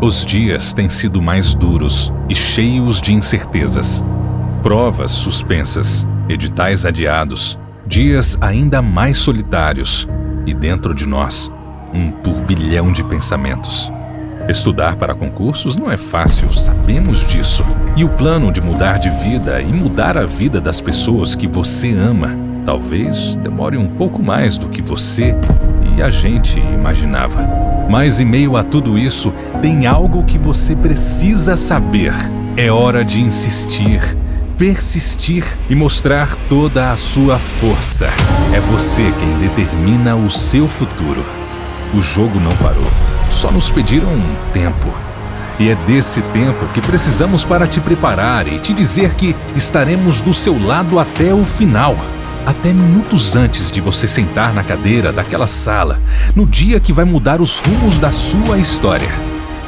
Os dias têm sido mais duros e cheios de incertezas. Provas suspensas, editais adiados, dias ainda mais solitários e dentro de nós, um turbilhão de pensamentos. Estudar para concursos não é fácil, sabemos disso. E o plano de mudar de vida e mudar a vida das pessoas que você ama talvez demore um pouco mais do que você e a gente imaginava. Mas em meio a tudo isso, tem algo que você precisa saber. É hora de insistir, persistir e mostrar toda a sua força. É você quem determina o seu futuro. O jogo não parou, só nos pediram um tempo. E é desse tempo que precisamos para te preparar e te dizer que estaremos do seu lado até o final até minutos antes de você sentar na cadeira daquela sala, no dia que vai mudar os rumos da sua história.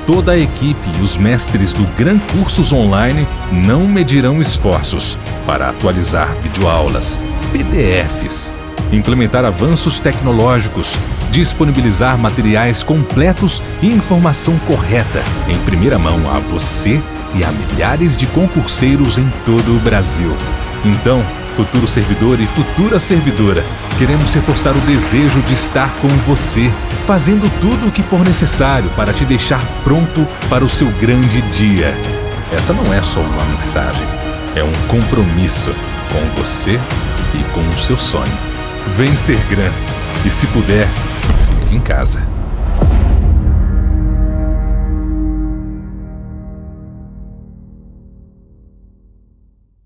Toda a equipe e os mestres do Gran Cursos Online não medirão esforços para atualizar videoaulas, PDFs, implementar avanços tecnológicos, disponibilizar materiais completos e informação correta em primeira mão a você e a milhares de concurseiros em todo o Brasil. Então, futuro servidor e futura servidora, queremos reforçar o desejo de estar com você, fazendo tudo o que for necessário para te deixar pronto para o seu grande dia. Essa não é só uma mensagem, é um compromisso com você e com o seu sonho. Vem ser grande e, se puder, fique em casa.